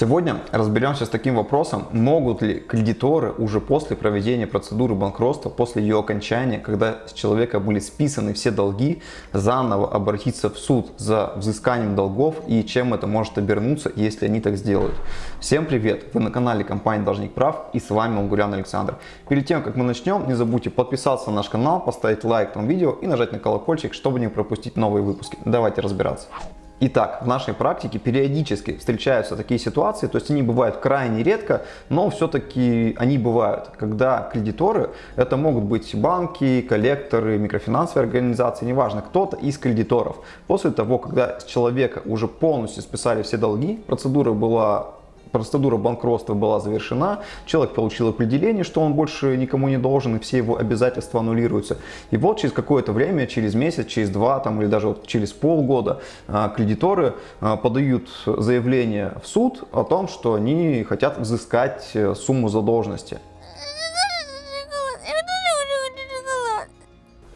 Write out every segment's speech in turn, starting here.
Сегодня разберемся с таким вопросом, могут ли кредиторы уже после проведения процедуры банкротства, после ее окончания, когда с человека были списаны все долги, заново обратиться в суд за взысканием долгов и чем это может обернуться, если они так сделают. Всем привет! Вы на канале компании Должник Прав и с вами Унгурян Александр. Перед тем, как мы начнем, не забудьте подписаться на наш канал, поставить лайк этому видео и нажать на колокольчик, чтобы не пропустить новые выпуски. Давайте разбираться. Итак, в нашей практике периодически встречаются такие ситуации, то есть они бывают крайне редко, но все-таки они бывают, когда кредиторы, это могут быть банки, коллекторы, микрофинансовые организации, неважно, кто-то из кредиторов. После того, когда с человека уже полностью списали все долги, процедура была процедура банкротства была завершена, человек получил определение, что он больше никому не должен, и все его обязательства аннулируются. И вот через какое-то время, через месяц, через два там, или даже вот через полгода а, кредиторы а, подают заявление в суд о том, что они хотят взыскать э, сумму задолженности.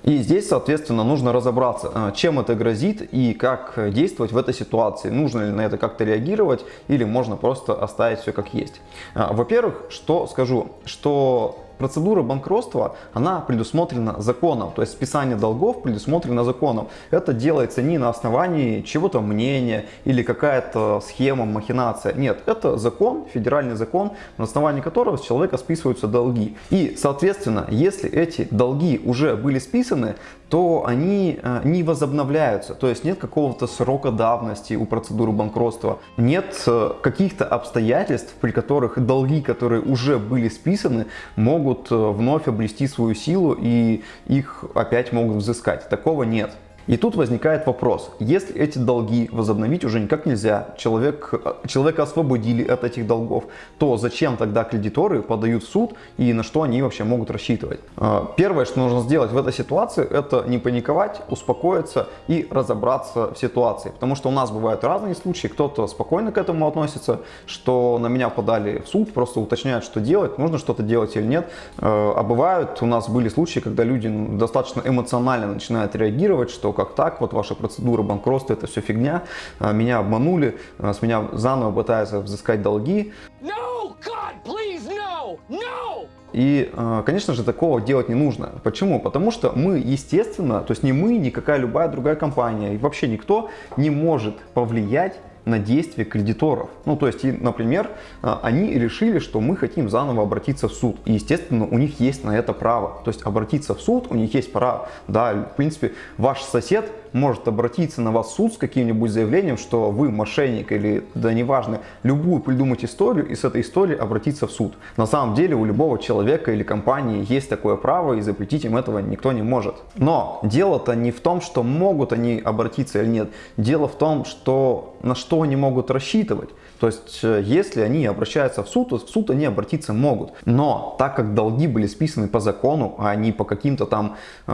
И здесь, соответственно, нужно разобраться, э, чем это грозит и как действовать в этой ситуации. Нужно ли на это как-то реагировать или можно просто оставить все как есть. А, во-первых, что скажу, что Процедура банкротства, она предусмотрена законом, то есть списание долгов предусмотрено законом. Это делается не на основании чего-то мнения или какая-то схема, махинация. Нет, это закон, федеральный закон, на основании которого с человека списываются долги. И, соответственно, если эти долги уже были списаны, то они э, не возобновляются. То есть нет какого-то срока давности у процедуры банкротства. Нет э, каких-то обстоятельств, при которых долги, которые уже были списаны, могут могут э, вновь обрести свою силу и их опять могут взыскать. Такого нет. И тут возникает вопрос, если эти долги возобновить уже никак нельзя, человек, человека освободили от этих долгов, то зачем тогда кредиторы подают в суд и на что они вообще могут рассчитывать? А, первое, что нужно сделать в этой ситуации, это не паниковать, успокоиться и разобраться в ситуации. Потому что у нас бывают разные случаи, кто-то спокойно к этому относится, что на меня подали в суд, просто уточняют, что делать, нужно что-то делать или нет. А, а бывают, у нас были случаи, когда люди достаточно эмоционально начинают реагировать, что как так, вот ваша процедура банкротства, это все фигня, а, меня обманули, а, с меня заново пытаются взыскать долги. No, God, please, no, no! И, а, конечно же, такого делать не нужно. Почему? Потому что мы, естественно, то есть не мы, никакая любая другая компания, и вообще никто не может повлиять на действия кредиторов. Ну, то есть, например, а, они решили, что мы хотим заново обратиться в суд. И, естественно, у них есть на это право. То есть, обратиться в суд у них есть право. Да, в принципе, ваш сосед может обратиться на вас в суд с каким-нибудь заявлением, что вы мошенник или, да неважно, любую придумать историю и с этой историей обратиться в суд. На самом деле у любого человека или компании есть такое право и запретить им этого никто не может. Но дело-то не в том, что могут они обратиться или нет. Дело в том, что на что они могут рассчитывать. То есть, э, если они обращаются в суд, то в суд они обратиться могут. Но так как долги были списаны по закону, а не по каким-то там э,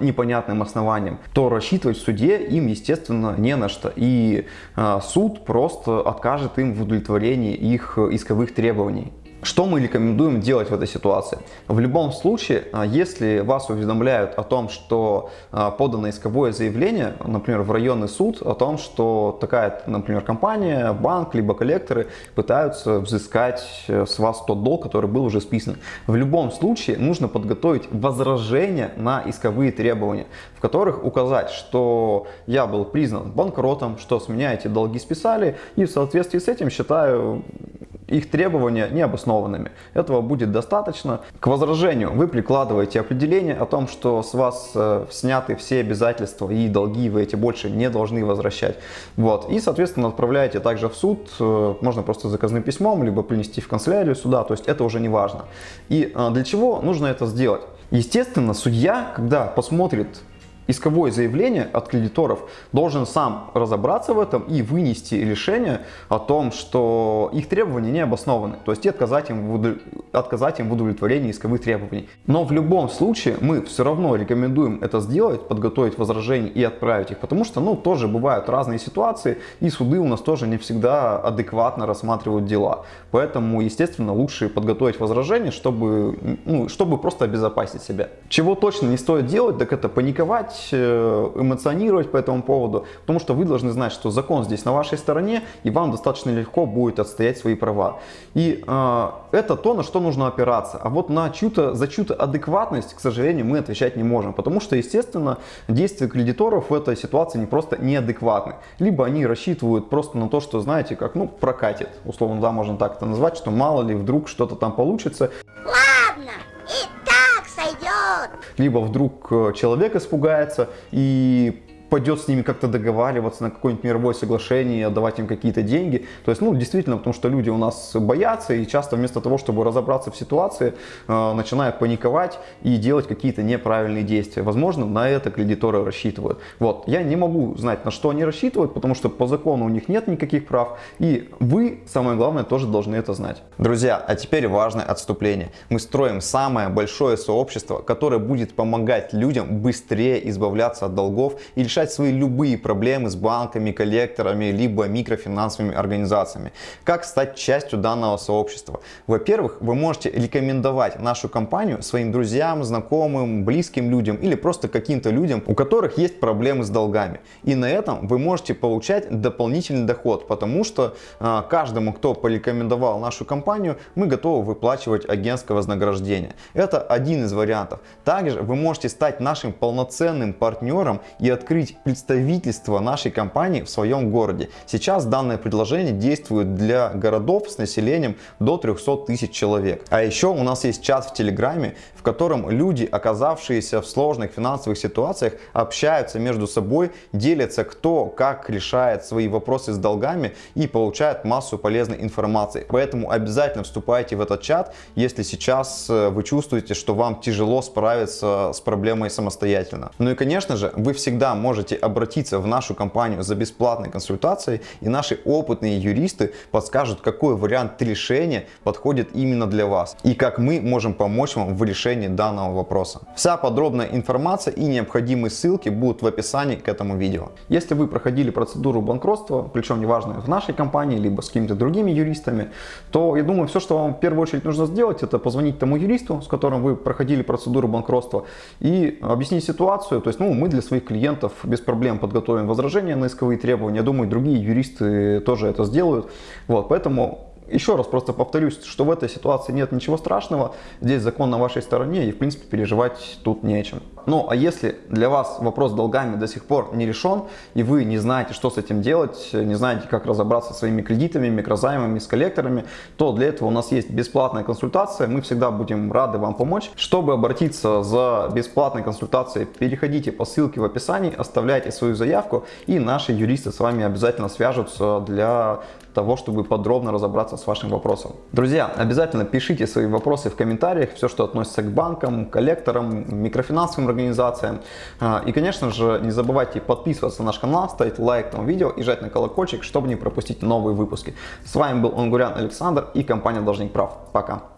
непонятным основаниям, то рассчитывать в суде им, естественно, не на что. И э, суд просто откажет им в удовлетворении их исковых требований. Что мы рекомендуем делать в этой ситуации? В любом случае, а, если вас уведомляют о том, что а, подано исковое заявление, например, в районный суд, о том, что такая, например, компания, банк, либо коллекторы пытаются взыскать э, с вас тот долг, который был уже списан. В любом случае нужно подготовить возражение на исковые требования, в которых указать, что я был признан банкротом, что с меня эти долги списали, и в соответствии с этим считаю их требования необоснованными. Этого будет достаточно. К возражению вы прикладываете определение о том, что с вас э, сняты все обязательства и долги вы эти больше не должны возвращать. Вот. И, соответственно, отправляете также в суд, э, можно просто заказным письмом, либо принести в канцелярию суда, то есть это уже не важно. И э, для чего нужно это сделать? Естественно, судья, когда посмотрит исковое заявление от кредиторов должен сам разобраться в этом и вынести решение о том, что их требования не обоснованы, то есть отказать им, в, отказать им в удовлетворении исковых требований. Но в любом случае мы все равно рекомендуем это сделать, подготовить возражения и отправить их, потому что ну тоже бывают разные ситуации и суды у нас тоже не всегда адекватно рассматривают дела. Поэтому, естественно, лучше подготовить возражение, чтобы, ну, чтобы просто обезопасить себя. Чего точно не стоит делать, так это паниковать, переживать, э, эмоционировать по этому поводу, потому что вы должны знать, что закон здесь на вашей стороне, и вам достаточно легко будет отстоять свои права. И э, это то, на что нужно опираться. А вот на чью-то, за чью-то адекватность, к сожалению, мы отвечать не можем, потому что, естественно, действия кредиторов в этой ситуации не просто неадекватны. Либо они рассчитывают просто на то, что, знаете, как, ну, прокатит, условно, да, можно так это назвать, что мало ли вдруг что-то там получится. Ладно. Либо вдруг э, человек испугается и пойдет с ними как-то договариваться на какое-нибудь мировое соглашение, отдавать им какие-то деньги. То есть, ну, действительно, потому что люди у нас боятся и часто вместо того, чтобы разобраться в ситуации, э, начинают паниковать и делать какие-то неправильные действия. Возможно, на это кредиторы рассчитывают. Вот, я не могу знать, на что они рассчитывают, потому что по закону у них нет никаких прав. И вы, самое главное, тоже должны это знать. Друзья, а теперь важное отступление. Мы строим самое большое сообщество, которое будет помогать людям быстрее избавляться от долгов и решать свои любые проблемы с банками, коллекторами, либо микрофинансовыми организациями. Как стать частью данного сообщества? Во-первых, вы можете рекомендовать нашу компанию своим друзьям, знакомым, близким людям или просто каким-то людям, у которых есть проблемы с долгами. И на этом вы можете получать дополнительный доход, потому что э, каждому, кто порекомендовал нашу компанию, мы готовы выплачивать агентское вознаграждение. Это один из вариантов. Также вы можете стать нашим полноценным партнером и открыть открыть представительство нашей компании в своем городе. Сейчас данное предложение действует для городов с населением до 300 тысяч человек. А еще у нас есть чат в Телеграме, в котором люди, оказавшиеся в сложных финансовых ситуациях, общаются между собой, делятся кто как решает свои вопросы с долгами и получают массу полезной информации. Поэтому обязательно вступайте в этот чат, если сейчас э, вы чувствуете, что вам тяжело справиться с проблемой самостоятельно. Ну и конечно же, вы всегда можете можете обратиться в нашу компанию за бесплатной консультацией, и наши опытные юристы подскажут, какой вариант решения подходит именно для вас, и как мы можем помочь вам в решении данного вопроса. Вся подробная информация и необходимые ссылки будут в описании к этому видео. Если вы проходили процедуру банкротства, причем неважно в нашей компании, либо с какими-то другими юристами, то я думаю, все, что вам в первую очередь нужно сделать, это позвонить тому юристу, с которым вы проходили процедуру банкротства, и объяснить ситуацию. То есть, ну, мы для своих клиентов без проблем подготовим возражения на исковые требования. Я думаю, другие юристы тоже это сделают. Вот, поэтому еще раз просто повторюсь, что в этой ситуации нет ничего страшного, здесь закон на вашей стороне и в принципе переживать тут не о чем. Ну а если для вас вопрос с долгами до сих пор не решен и вы не знаете, что с этим делать, не знаете, как разобраться со своими кредитами, микрозаймами, с коллекторами, то для этого у нас есть бесплатная консультация, мы всегда будем рады вам помочь. Чтобы обратиться за бесплатной консультацией, переходите по ссылке в описании, оставляйте свою заявку и наши юристы с вами обязательно свяжутся для того, чтобы подробно разобраться с вашим вопросом. Друзья, обязательно пишите свои вопросы в комментариях, все, что относится к банкам, коллекторам, микрофинансовым организациям. А, и, конечно же, не забывайте подписываться на наш канал, ставить лайк этому видео и жать на колокольчик, чтобы не пропустить новые выпуски. С вами был Онгурян Александр и компания Должник Прав. Пока!